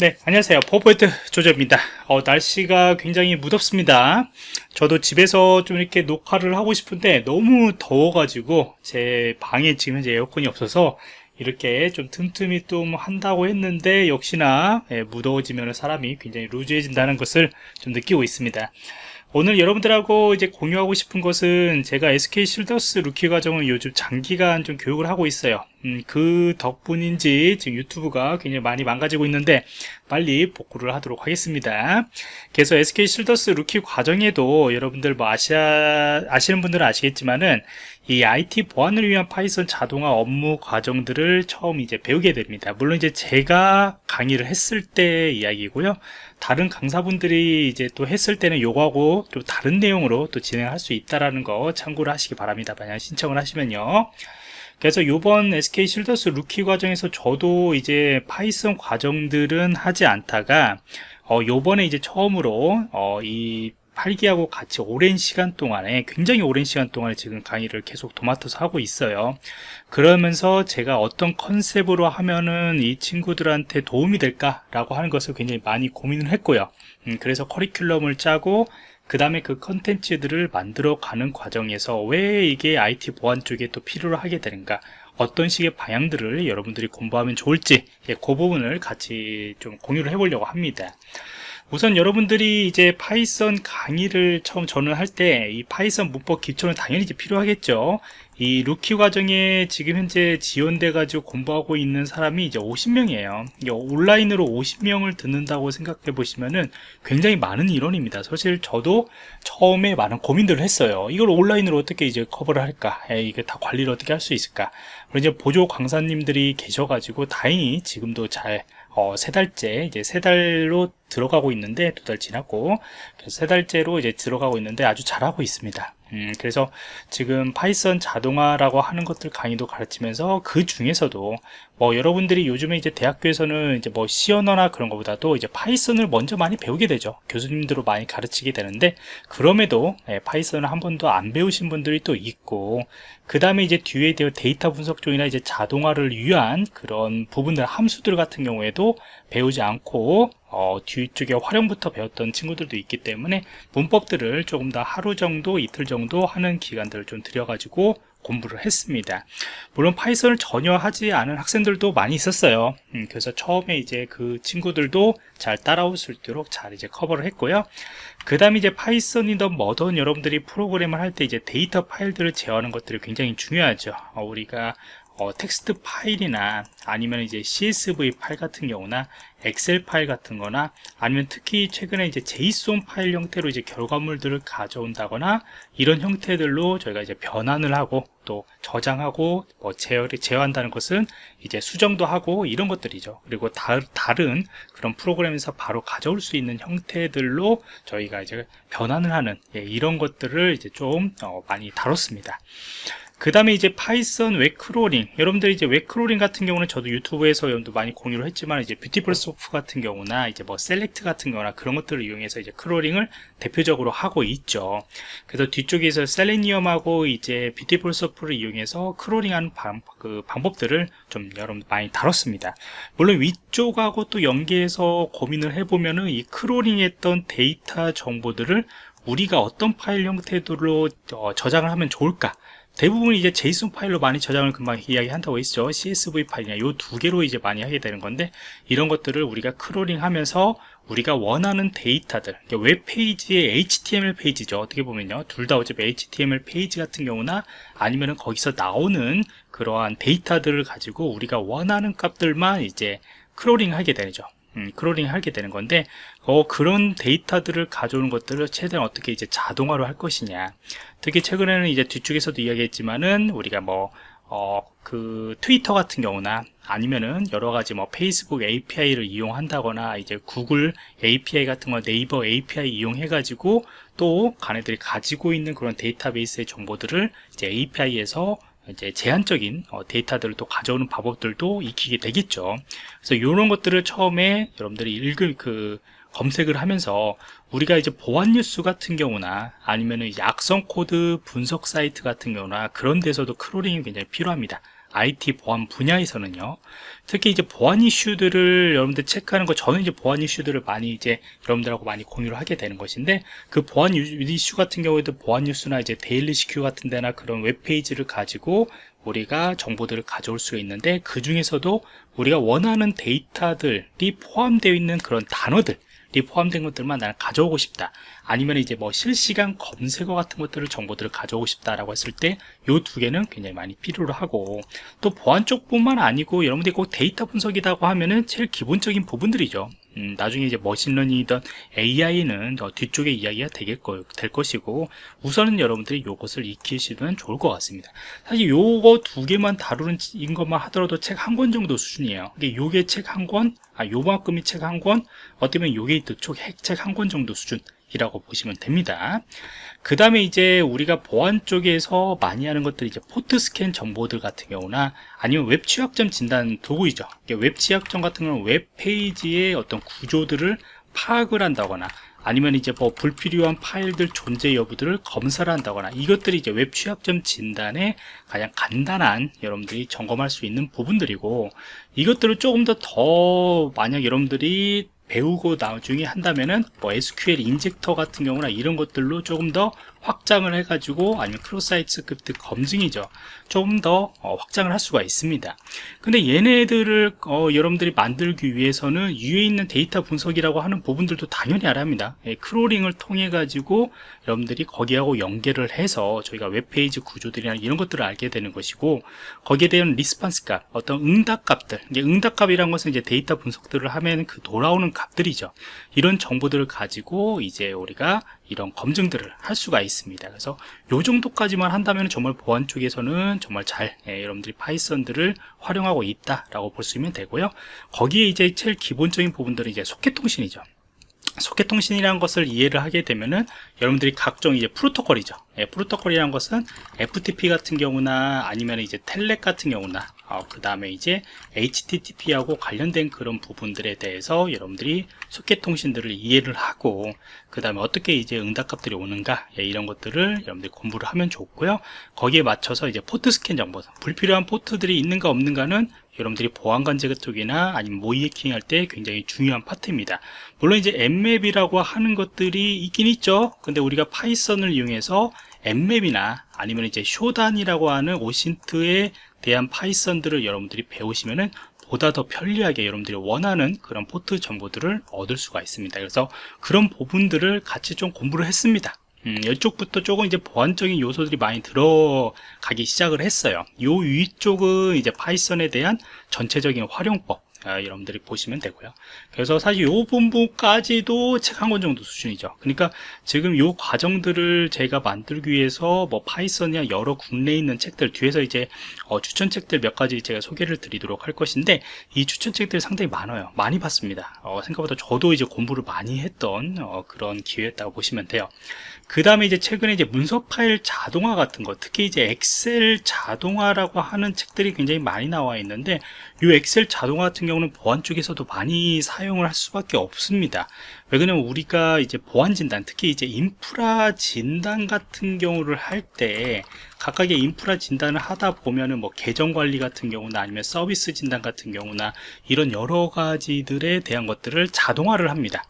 네 안녕하세요. 포포인트 조조입니다. 어, 날씨가 굉장히 무덥습니다. 저도 집에서 좀 이렇게 녹화를 하고 싶은데 너무 더워 가지고 제 방에 지금 현재 에어컨이 없어서 이렇게 좀 틈틈이 좀 한다고 했는데 역시나 예, 무더워지면 사람이 굉장히 loose해진다는 것을 좀 느끼고 있습니다 오늘 여러분들하고 이제 공유하고 싶은 것은 제가 SK 실더스 루키 과정을 요즘 장기간 좀 교육을 하고 있어요. 음, 그 덕분인지 지금 유튜브가 굉장히 많이 망가지고 있는데 빨리 복구를 하도록 하겠습니다. 그래서 SK 실더스 루키 과정에도 여러분들 뭐 아시아, 아시는 분들은 아시겠지만은 이 IT 보안을 위한 파이썬 자동화 업무 과정들을 처음 이제 배우게 됩니다. 물론 이제 제가 강의를 했을 때 이야기고요. 다른 강사분들이 이제 또 했을 때는 요거하고 또 다른 내용으로 또 진행할 수 있다라는 거 참고를 하시기 바랍니다. 만약 신청을 하시면요. 그래서 요번 SK 실더스 루키 과정에서 저도 이제 파이썬 과정들은 하지 않다가 어 요번에 이제 처음으로 어이 8기하고 같이 오랜 시간 동안에 굉장히 오랜 시간 동안에 지금 강의를 계속 도맡아서 하고 있어요. 그러면서 제가 어떤 컨셉으로 하면은 이 친구들한테 도움이 될까 라고 하는 것을 굉장히 많이 고민을 했고요. 음, 그래서 커리큘럼을 짜고 그 다음에 그 컨텐츠들을 만들어 가는 과정에서 왜 이게 IT 보안 쪽에 또 필요로 하게 되는가 어떤 식의 방향들을 여러분들이 공부하면 좋을지 예, 그 부분을 같이 좀 공유를 해보려고 합니다 우선 여러분들이 이제 파이썬 강의를 처음 저는 할 때 이 파이썬 문법 기초는 당연히 이제 필요하겠죠. 이 루키 과정에 지금 현재 지원돼 가지고 공부하고 있는 사람이 이제 50명이에요. 온라인으로 50명을 듣는다고 생각해 보시면은 굉장히 많은 인원입니다. 사실 저도 처음에 많은 고민들을 했어요. 이걸 온라인으로 어떻게 이제 커버를 할까? 에이, 이게 다 관리를 어떻게 할 수 있을까? 그리고 이제 보조 강사님들이 계셔 가지고 다행히 지금도 잘 어, 세 달째 이제 세 달로 들어가고 있는데 두 달 지났고 세 달째로 이제 들어가고 있는데 아주 잘하고 있습니다. 음, 그래서 지금 파이썬 자동화라고 하는 것들 강의도 가르치면서 그 중에서도 뭐 여러분들이 요즘에 이제 대학교에서는 이제 뭐 C 언어나 그런 것보다도 이제 파이썬을 먼저 많이 배우게 되죠. 교수님들로 많이 가르치게 되는데 그럼에도 예, 파이썬을 한 번도 안 배우신 분들이 또 있고 그 다음에 이제 뒤에 데이터 분석 쪽이나 이제 자동화를 위한 그런 부분들 함수들 같은 경우에도 배우지 않고 어, 뒤쪽에 활용부터 배웠던 친구들도 있기 때문에 문법들을 조금 더 하루 정도 이틀 정도 하는 기간들을 좀 들여가지고 공부를 했습니다. 물론 파이썬을 전혀 하지 않은 학생들도 많이 있었어요. 음, 그래서 처음에 이제 그 친구들도 잘 따라올 수 있도록 잘 이제 커버를 했고요. 그 다음에 이제 파이썬이든 뭐든 여러분들이 프로그램을 할 때 이제 데이터 파일들을 제어하는 것들이 굉장히 중요하죠. 어, 우리가 어, 텍스트 파일이나 아니면 이제 CSV 파일 같은 경우나 엑셀 파일 같은 거나 아니면 특히 최근에 이제 JSON 파일 형태로 이제 결과물들을 가져온다거나 이런 형태들로 저희가 이제 변환을 하고 또 저장하고 뭐 제어, 제어한다는 것은 이제 수정도 하고 이런 것들이죠. 그리고 다, 다른 그런 프로그램에서 바로 가져올 수 있는 형태들로 저희가 이제 변환을 하는 예, 이런 것들을 이제 좀 어, 많이 다뤘습니다 그 다음에 이제 파이썬 web crawling. 여러분들 이제 web crawling 같은 경우는 저도 유튜브에서 여러분도 많이 공유를 했지만 이제 Beautiful Soup 같은 경우나 이제 뭐 select 같은 거나 그런 것들을 이용해서 이제 crawling을 대표적으로 하고 있죠. 그래서 뒤쪽에서 Selenium하고 이제 Beautiful Soup를 이용해서 crawling하는 방, 그 방법들을 좀 여러분 많이 다뤘습니다. 물론 위쪽하고 또 연계해서 고민을 해보면은 이 crawling했던 데이터 정보들을 우리가 어떤 파일 형태로 어, 저장을 하면 좋을까 대부분 이제 JSON 파일로 많이 저장을 금방 이야기한다고 했죠. CSV 파일이나 요두 개로 이제 많이 하게 되는 건데 이런 것들을 우리가 crawling 하면서 우리가 원하는 데이터들 웹페이지의 HTML 페이지죠. 어떻게 보면요. 둘 다 어차피 HTML 페이지 같은 경우나 아니면은 거기서 나오는 그러한 데이터들을 가지고 우리가 원하는 값들만 이제 crawling 하게 되죠 음, crawling 하게 되는 건데 어, 그런 데이터들을 가져오는 것들을 최대한 어떻게 이제 자동화로 할 것이냐. 특히 최근에는 이제 뒤쪽에서도 이야기했지만은 우리가 뭐 어, 그 트위터 같은 경우나 아니면은 여러 가지 뭐 페이스북 API를 이용한다거나 이제 구글 API 같은 거 네이버 API 이용해 가지고 또 걔네들이 가지고 있는 그런 데이터베이스의 정보들을 이제 API에서 이제 제한적인 어, 데이터들을 또 가져오는 방법들도 익히게 되겠죠. 그래서 이런 것들을 처음에 여러분들이 읽을 그 검색을 하면서 우리가 이제 보안 뉴스 같은 경우나 아니면은 악성 코드 분석 사이트 같은 경우나 그런 데서도 crawling이 굉장히 필요합니다 IT 보안 분야에서는요. 특히 이제 보안 이슈들을 여러분들 체크하는 거 저는 이제 보안 이슈들을 많이 이제 여러분들하고 많이 공유를 하게 되는 것인데 그 보안 이슈 같은 경우에도 보안 뉴스나 이제 데일리 시큐 같은 데나 그런 웹페이지를 가지고 우리가 정보들을 가져올 수 있는데 그 중에서도 우리가 원하는 데이터들이 포함되어 있는 그런 단어들 이 포함된 것들만 나는 가져오고 싶다. 아니면 이제 뭐 실시간 검색어 같은 것들을 정보들을 가져오고 싶다라고 했을 때 이 두 개는 굉장히 많이 필요로 하고 또 보안 쪽뿐만 아니고 여러분들이 꼭 데이터 분석이라고 하면은 제일 기본적인 부분들이죠 음, 나중에 이제 machine learning이든 AI는 뒤쪽의 이야기가 되겠, 될 것이고 우선은 여러분들이 이것을 익히시면 좋을 것 같습니다. 사실 요거 두 개만 다루는 인 것만 하더라도 책 한 권 정도 수준이에요. 이게 요게 책 한 권, 아 요만큼이 책 한 권, 어쩌면 요게 또 책 한 권 정도 수준 이라고 보시면 됩니다. 그 다음에 이제 우리가 보안 쪽에서 많이 하는 것들이 이제 port scan 정보들 같은 경우나 아니면 웹 취약점 진단 도구이죠. 웹 취약점 같은 경우는 웹 페이지의 어떤 구조들을 파악을 한다거나 아니면 이제 뭐 불필요한 파일들 존재 여부들을 검사를 한다거나 이것들이 이제 웹 취약점 진단의 가장 간단한 여러분들이 점검할 수 있는 부분들이고 이것들을 조금 더 더 만약 여러분들이 배우고 나중에 한다면은 뭐 SQL injection 같은 경우나 이런 것들로 조금 더 확장을 해가지고 아니면 cross-site script 검증이죠. 조금 더 어, 확장을 할 수가 있습니다. 근데 얘네들을 어, 여러분들이 만들기 위해서는 위에 있는 데이터 분석이라고 하는 부분들도 당연히 알아야 합니다. 예, crawling을 통해 가지고 여러분들이 거기하고 연계를 해서 저희가 웹페이지 구조들이나 이런 것들을 알게 되는 것이고 거기에 대한 response 값 어떤 응답 값들 이제 응답 값이란 것은 이제 데이터 분석들을 하면 그 돌아오는 값들이죠. 이런 정보들을 가지고 이제 우리가 이런 검증들을 할 수가 있습니다. 그래서 요 정도까지만 한다면 정말 보안 쪽에서는 정말 잘 예, 여러분들이 파이썬들을 활용하고 있다 라고 볼 수 있으면 되고요. 거기에 이제 제일 기본적인 부분들은 이제 소켓 통신이죠. 소켓 통신이라는 것을 이해를 하게 되면은 여러분들이 각종 이제 프로토콜이죠. 예, 프로토콜이라는 것은 FTP 같은 경우나 아니면 이제 Telnet 같은 경우나 어, 그 다음에 이제 HTTP하고 관련된 그런 부분들에 대해서 여러분들이 소켓 통신들을 이해를 하고 그 다음에 어떻게 이제 응답값들이 오는가 예, 이런 것들을 여러분들이 공부를 하면 좋고요. 거기에 맞춰서 이제 port scan 정보 불필요한 포트들이 있는가 없는가는 여러분들이 보안관제 쪽이나 아니면 모의 해킹 할 때 굉장히 중요한 파트입니다. 물론 이제 Nmap이라고 하는 것들이 있긴 있죠. 근데 우리가 파이썬을 이용해서 Nmap이나 아니면 이제 Shodan이라고 하는 OSINT에 대한 파이썬들을 여러분들이 배우시면은 보다 더 편리하게 여러분들이 원하는 그런 포트 정보들을 얻을 수가 있습니다. 그래서 그런 부분들을 같이 좀 공부를 했습니다. 음, 이쪽부터 조금 이제 보안적인 요소들이 많이 들어가기 시작을 했어요. 요 위쪽은 이제 파이썬에 대한 전체적인 활용법 아, 여러분들이 보시면 되고요. 그래서 사실 요 부분까지도 책 한 권 정도 수준이죠. 그러니까 지금 요 과정들을 제가 만들기 위해서 뭐 파이썬이나 여러 국내에 있는 책들 뒤에서 이제 어, 추천책들 몇 가지 제가 소개를 드리도록 할 것인데 이 추천책들이 상당히 많아요. 많이 봤습니다. 어, 생각보다 저도 이제 공부를 많이 했던 어, 그런 기회였다고 보시면 돼요 그 다음에 이제 최근에 이제 문서 파일 자동화 같은 거 특히 이제 엑셀 자동화라고 하는 책들이 굉장히 많이 나와 있는데 이 엑셀 자동화 같은 경우는 보안 쪽에서도 많이 사용을 할 수밖에 없습니다. 왜 그러냐면 우리가 이제 보안 진단 특히 이제 인프라 진단 같은 경우를 할 때 각각의 인프라 진단을 하다 보면은 뭐 계정 관리 같은 경우나 아니면 서비스 진단 같은 경우나 이런 여러 가지들에 대한 것들을 자동화를 합니다.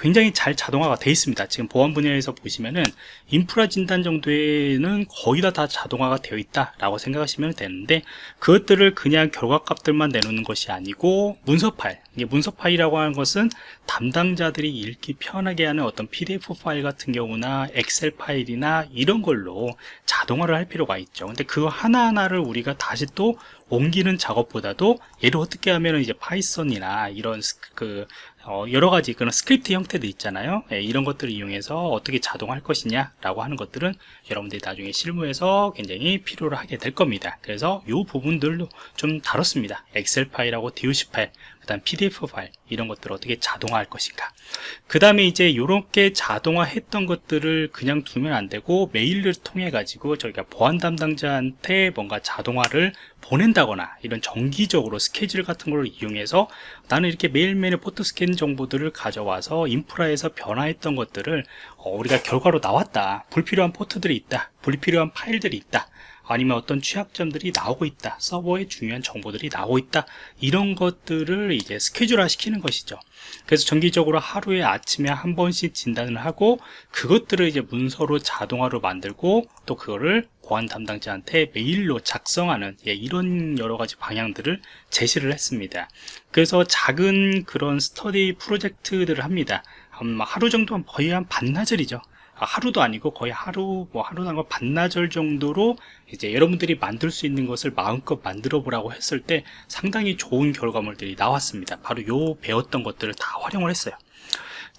굉장히 잘 자동화가 되어 있습니다. 지금 보안 분야에서 보시면은 인프라 진단 정도에는 거의 다, 다 자동화가 되어 있다 라고 생각하시면 되는데 그것들을 그냥 결과값들만 내놓는 것이 아니고 문서 파일 이게 문서 파일이라고 하는 것은 담당자들이 읽기 편하게 하는 어떤 pdf 파일 같은 경우나 엑셀 파일이나 이런 걸로 자동화를 할 필요가 있죠. 근데 그 하나하나를 우리가 다시 또 옮기는 작업보다도 얘를 어떻게 하면 이제 파이썬이나 이런 그 어, 여러 가지 그런 스크립트 형태도 있잖아요. 예, 이런 것들을 이용해서 어떻게 자동할 것이냐 라고 하는 것들은 여러분들이 나중에 실무에서 굉장히 필요로 하게 될 겁니다. 그래서 이 부분들도 좀 다뤘습니다. 엑셀 파일하고 DOC 파일 그 다음 PDF 파일 이런 것들을 어떻게 자동화할 것인가. 그 다음에 이제 이렇게 자동화 했던 것들을 그냥 두면 안 되고 메일을 통해 가지고 저희가 보안 담당자한테 뭔가 자동화를 보낸다거나 이런 정기적으로 스케줄 같은 걸 이용해서 나는 이렇게 매일매일 port scan 정보들을 가져와서 인프라에서 변화했던 것들을 어, 우리가 결과로 나왔다. 불필요한 포트들이 있다. 불필요한 파일들이 있다 아니면 어떤 취약점들이 나오고 있다 서버에 중요한 정보들이 나오고 있다 이런 것들을 이제 스케줄화 시키는 것이죠. 그래서 정기적으로 하루에 아침에 한 번씩 진단을 하고 그것들을 이제 문서로 자동화로 만들고 또 그거를 보안 담당자한테 메일로 작성하는 예, 이런 여러 가지 방향들을 제시를 했습니다. 그래서 작은 그런 스터디 프로젝트들을 합니다. 음, 하루 정도 거의 한 반나절이죠. 아, 하루도 아니고 거의 하루 뭐 하루나 거 반나절 정도로 이제 여러분들이 만들 수 있는 것을 마음껏 만들어 보라고 했을 때 상당히 좋은 결과물들이 나왔습니다. 바로 요 배웠던 것들을 다 활용을 했어요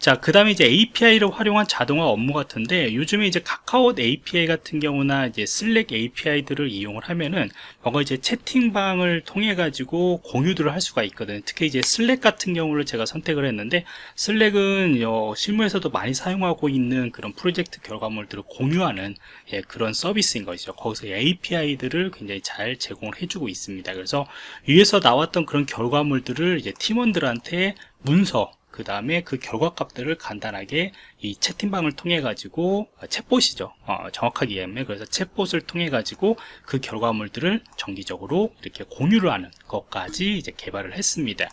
자, 그 다음에 이제 API를 활용한 자동화 업무 같은데 요즘에 이제 카카오 API 같은 경우나 이제 슬랙 API들을 이용을 하면은 뭔가 이제 채팅방을 통해 가지고 공유들을 할 수가 있거든요. 특히 이제 슬랙 같은 경우를 제가 선택을 했는데 슬랙은 어, 실무에서도 많이 사용하고 있는 그런 프로젝트 결과물들을 공유하는 예, 그런 서비스인 것이죠. 거기서 API들을 굉장히 잘 제공을 해주고 있습니다. 그래서 위에서 나왔던 그런 결과물들을 이제 팀원들한테 문서 그 다음에 그 결과값들을 간단하게 이 채팅방을 통해 가지고 어, 챗봇이죠. 어, 정확하게 얘기하면. 그래서 챗봇을 통해 가지고 그 결과물들을 정기적으로 이렇게 공유를 하는 것까지 이제 개발을 했습니다.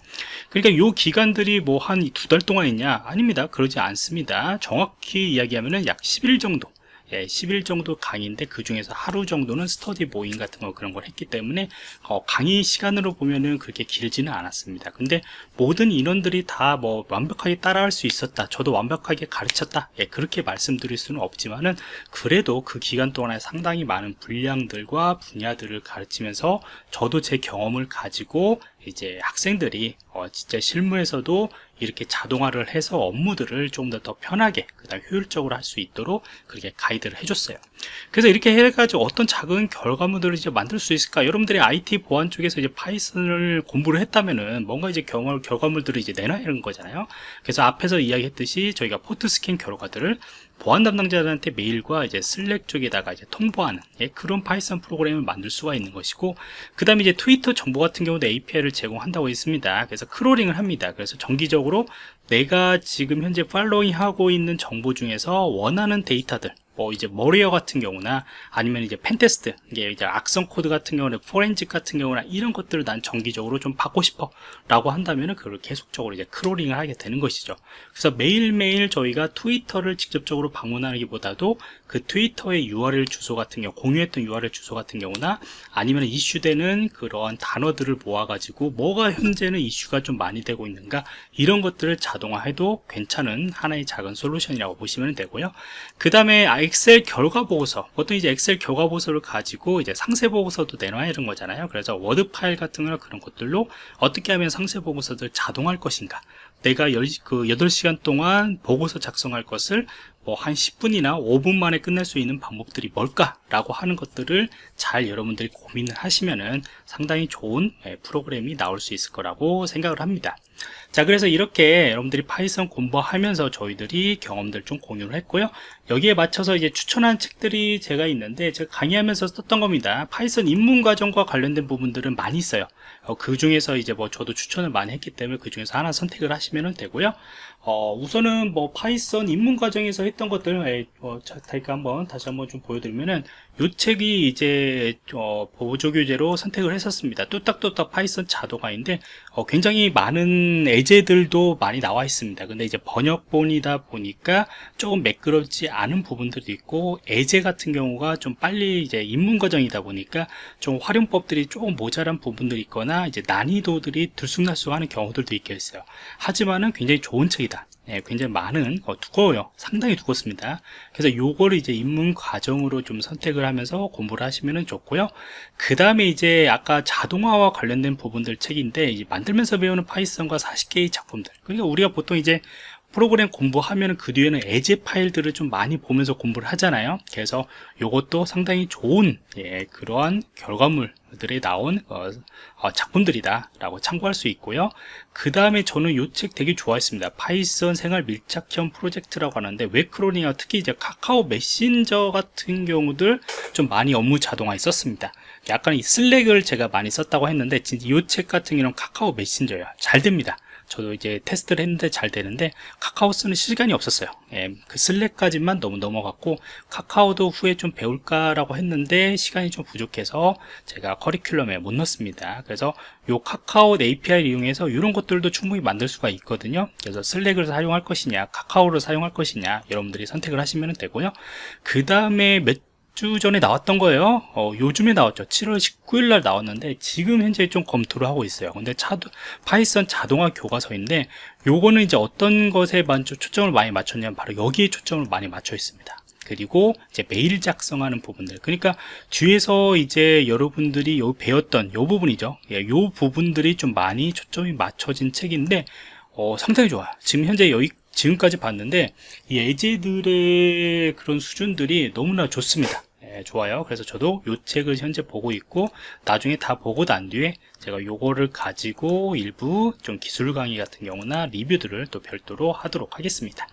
그러니까 요 기간들이 뭐 한 두 달 동안 있냐? 아닙니다. 그러지 않습니다. 정확히 이야기하면 약 10일 정도 예, 10일 정도 강의인데 그 중에서 하루 정도는 스터디 모임 같은 거 그런 걸 했기 때문에 어, 강의 시간으로 보면은 그렇게 길지는 않았습니다. 근데 모든 인원들이 다 뭐 완벽하게 따라할 수 있었다 저도 완벽하게 가르쳤다 예, 그렇게 말씀드릴 수는 없지만은 그래도 그 기간 동안에 상당히 많은 분량들과 분야들을 가르치면서 저도 제 경험을 가지고 이제 학생들이 어, 진짜 실무에서도 이렇게 자동화를 해서 업무들을 좀 더 더 편하게 그다음 효율적으로 할 수 있도록 그렇게 가이드를 해줬어요. 그래서 이렇게 해가지고 어떤 작은 결과물들을 이제 만들 수 있을까? 여러분들이 IT 보안 쪽에서 이제 파이썬을 공부를 했다면은 뭔가 이제 경험, 결과물들을 이제 내놔야 하는 거잖아요. 그래서 앞에서 이야기했듯이 저희가 port scan 결과들을 보안 담당자들한테 메일과 이제 슬랙 쪽에다가 이제 통보하는 예, 그런 파이썬 프로그램을 만들 수가 있는 것이고 그 다음에 이제 트위터 정보 같은 경우도 API를 제공한다고 했습니다 그래서 crawling을 합니다 그래서 정기적으로 내가 지금 현재 following 하고 있는 정보 중에서 원하는 데이터들 뭐 이제 malware 같은 경우나 아니면 이제 pentest 이게 이제 악성 코드 같은 경우는 포렌직 같은 경우나 이런 것들을 난 정기적으로 좀 받고 싶어 라고 한다면은 그걸 계속적으로 이제 crawling을 하게 되는 것이죠. 그래서 매일매일 저희가 트위터를 직접적으로 방문하기보다도 그 트위터의 URL 주소 같은 경우 공유했던 URL 주소 같은 경우나 아니면 이슈되는 그러한 단어들을 모아 가지고 뭐가 현재는 이슈가 좀 많이 되고 있는가 이런 것들을 자동화해도 괜찮은 하나의 작은 솔루션이라고 보시면 되고요. 그 다음에 엑셀 결과 보고서 보통 이제 엑셀 결과 보고서를 가지고 이제 상세 보고서도 내놔야 되는 거잖아요. 그래서 워드 파일 같은 거나 그런 것들로 어떻게 하면 상세 보고서들 자동할 것인가. 내가 열, 그 8시간 동안 보고서 작성할 것을 뭐 한 10분이나 5분 만에 끝낼 수 있는 방법들이 뭘까 라고 하는 것들을 잘 여러분들이 고민을 하시면은 상당히 좋은 예, 프로그램이 나올 수 있을 거라고 생각을 합니다. 자 그래서 이렇게 여러분들이 파이썬 공부하면서 저희들이 경험들 좀 공유를 했고요. 여기에 맞춰서 이제 추천한 책들이 제가 있는데 제가 강의하면서 썼던 겁니다. 파이썬 입문 과정과 관련된 부분들은 많이 있어요. 어, 그 중에서 이제 뭐 저도 추천을 많이 했기 때문에 그 중에서 하나 선택을 하시면 되고요 어, 우선은 뭐 파이썬 입문 과정에서 했던 것들 을 어, 자이크 한번 다시 한번 좀 보여드리면은 이 책이 이제 어, 보조 교재로 선택을 했었습니다. 뚝딱뚝딱 파이썬 자동화인데 어, 굉장히 많은 예제들도 많이 나와 있습니다. 근데 이제 번역본이다 보니까 조금 매끄럽지 않은 부분들도 있고 예제 같은 경우가 좀 빨리 이제 입문 과정이다 보니까 좀 활용법들이 조금 모자란 부분들이 있거나 이제 난이도들이 들쑥날쑥하는 경우들도 있겠어요. 하지만은 굉장히 좋은 책이다 예, 굉장히 많은 어, 두꺼워요. 상당히 두껍습니다. 그래서 요거를 이제 입문 과정으로 좀 선택을 하면서 공부를 하시면 좋고요. 그 다음에 이제 아까 자동화와 관련된 부분들 책인데 만들면서 배우는 파이썬과 40개의 작품들. 그러니까 우리가 보통 이제 프로그램 공부하면 그 뒤에는 에제 파일들을 좀 많이 보면서 공부를 하잖아요. 그래서 이것도 상당히 좋은 예, 그러한 결과물들이 나온 어, 어, 작품들이다 라고 참고할 수 있고요. 그 다음에 저는 이 책 되게 좋아했습니다. 파이썬 생활 밀착형 프로젝트라고 하는데 web crawling하 특히 이제 카카오 메신저 같은 경우들 좀 많이 업무 자동화 있었습니다. 약간 이 슬랙을 제가 많이 썼다고 했는데 이 책 같은 경우는 카카오 메신저예요. 잘 됩니다 저도 이제 테스트를 했는데 잘 되는데 카카오 쓰는 시간이 없었어요. 예, 그 슬랙까지만 너무 넘어갔고 카카오도 후에 좀 배울까라고 했는데 시간이 좀 부족해서 제가 커리큘럼에 못 넣습니다. 그래서 요 카카오 API를 이용해서 이런 것들도 충분히 만들 수가 있거든요. 그래서 슬랙을 사용할 것이냐 카카오를 사용할 것이냐 여러분들이 선택을 하시면 되고요. 그 다음에 몇 주 전에 나왔던 거예요. 어, 요즘에 나왔죠. 7월 19일 날 나왔는데 지금 현재 좀 검토를 하고 있어요. 근데 차도, 파이썬 자동화 교과서인데 요거는 이제 어떤 것에 먼저 초점을 많이 맞췄냐면 바로 여기에 초점을 많이 맞춰 있습니다. 그리고 이제 메일 작성하는 부분들. 그러니까 뒤에서 이제 여러분들이 요 배웠던 요 부분이죠. 예, 요 부분들이 좀 많이 초점이 맞춰진 책인데 어, 상당히 좋아요. 지금 현재 여기 지금까지 봤는데 이 예제들의 그런 수준들이 너무나 좋습니다 예, 좋아요. 그래서 저도 요 책을 현재 보고 있고 나중에 다 보고 난 뒤에 제가 요거를 가지고 일부 좀 기술 강의 같은 경우나 리뷰들을 또 별도로 하도록 하겠습니다.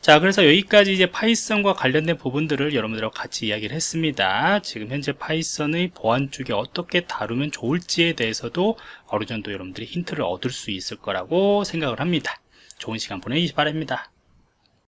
자 그래서 여기까지 이제 파이썬과 관련된 부분들을 여러분들하고 같이 이야기를 했습니다. 지금 현재 파이썬의 보안 쪽에 어떻게 다루면 좋을지에 대해서도 어느 정도 여러분들이 힌트를 얻을 수 있을 거라고 생각을 합니다. 좋은 시간 보내시기 바랍니다